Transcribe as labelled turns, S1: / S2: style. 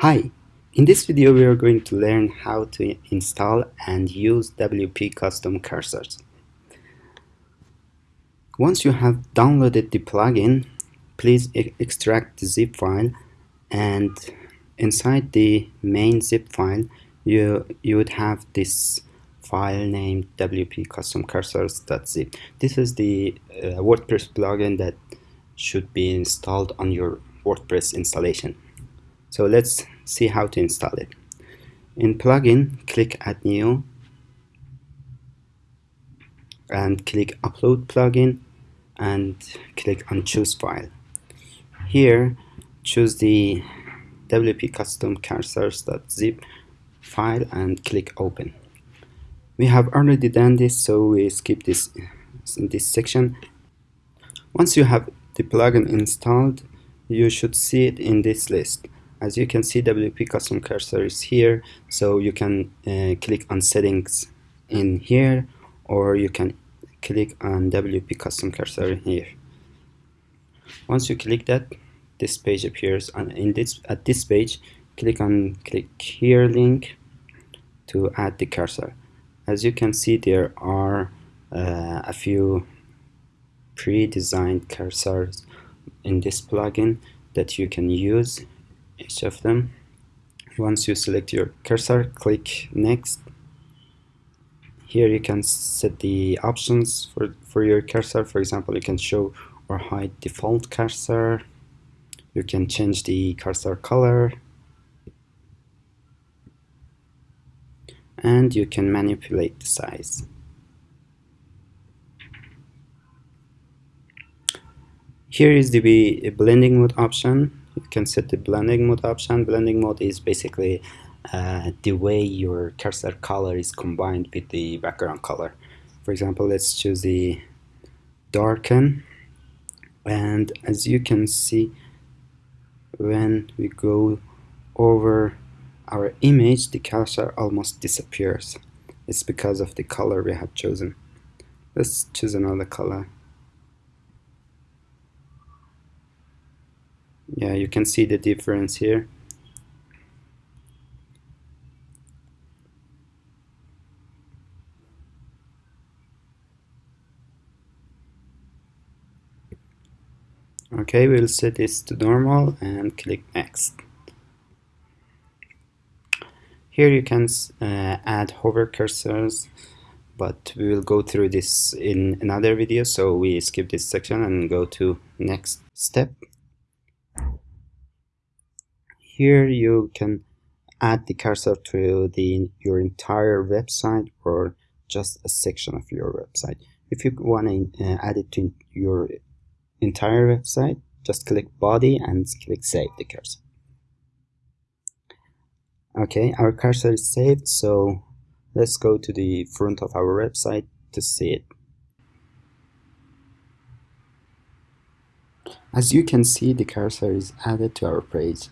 S1: Hi, in this video we are going to learn how to install and use WP Custom Cursors. Once you have downloaded the plugin, please e extract the zip file and inside the main zip file you, you would have this file named WP Custom Cursors.zip. This is the uh, WordPress plugin that should be installed on your WordPress installation. So let's see how to install it. In plugin, click add new and click upload plugin and click on choose file. Here choose the wp custom cursors.zip file and click open. We have already done this so we skip this this section. Once you have the plugin installed you should see it in this list as you can see WP custom cursor is here so you can uh, click on settings in here or you can click on WP custom cursor here. Once you click that this page appears and in this at this page click on click here link to add the cursor. As you can see there are uh, a few pre-designed cursors in this plugin that you can use each of them. Once you select your cursor click next. Here you can set the options for, for your cursor. For example you can show or hide default cursor. You can change the cursor color. And you can manipulate the size. Here is the blending mode option can set the blending mode option. Blending mode is basically uh, the way your cursor color is combined with the background color. For example let's choose the darken. And as you can see when we go over our image the cursor almost disappears. It's because of the color we have chosen. Let's choose another color yeah you can see the difference here. Okay we'll set this to normal and click next. Here you can uh, add hover cursors but we will go through this in another video so we skip this section and go to next step here you can add the cursor to the your entire website or just a section of your website. If you want to uh, add it to your entire website, just click body and click save the cursor. Okay, our cursor is saved, so let's go to the front of our website to see it. As you can see, the cursor is added to our page.